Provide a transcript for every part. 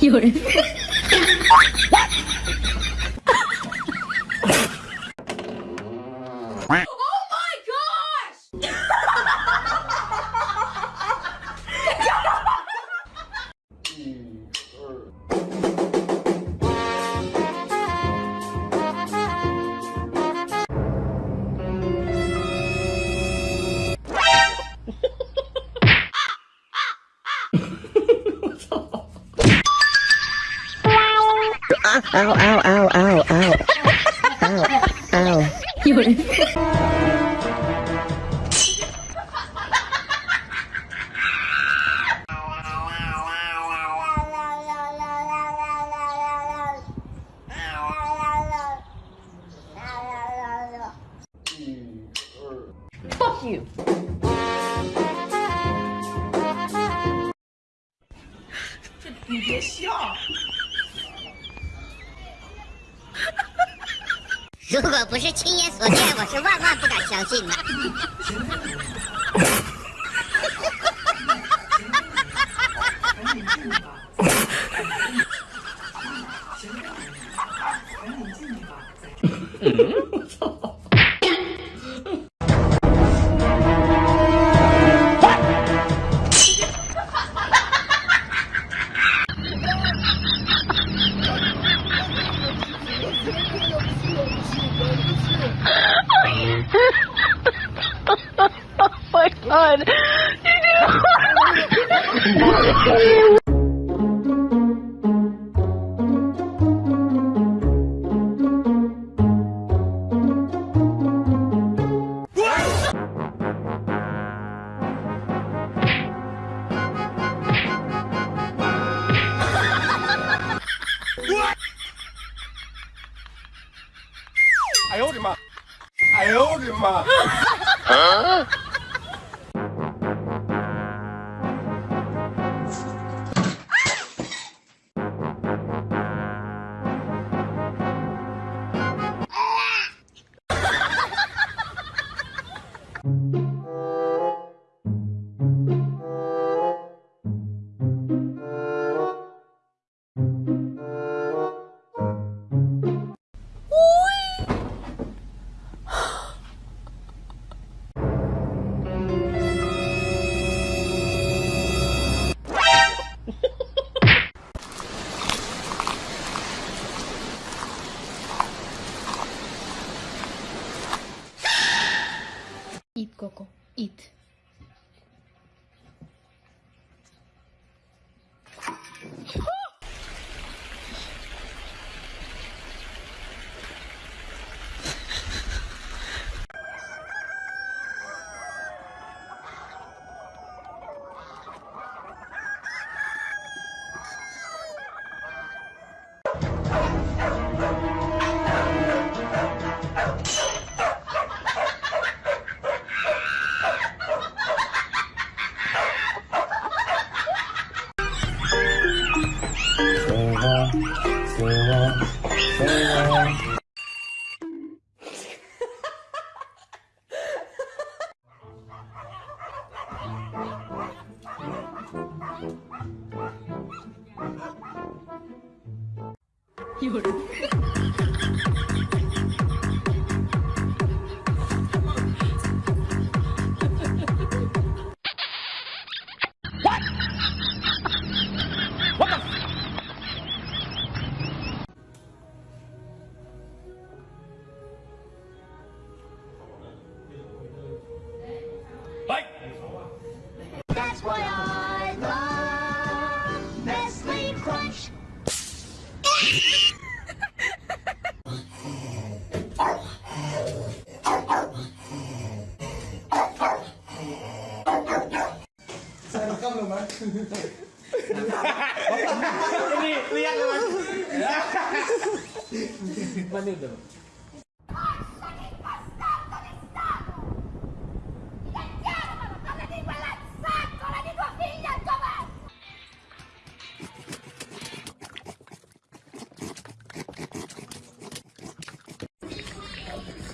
有人。ow, ow, ow, ow, ow, ow. ow, ow. You Fuck you! 如果不是亲眼所见，我是万万不敢相信的。我操 god！哎呦我的妈！哎呦我的妈！啊！Woo! 有 Saya rekam loh, Mas. Ini lihat, Mas. Mana itu?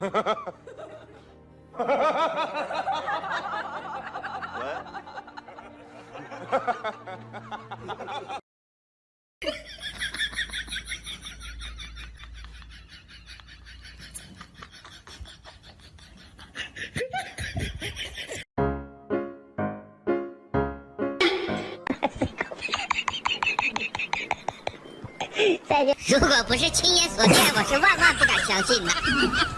哈哈哈哈哈哈。再见。如果不是亲眼所见，我是万万不敢相信的。哈哈。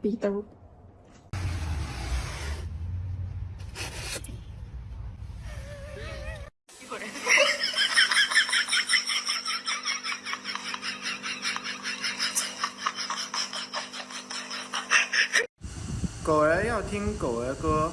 鼻兜。狗儿要听狗儿歌。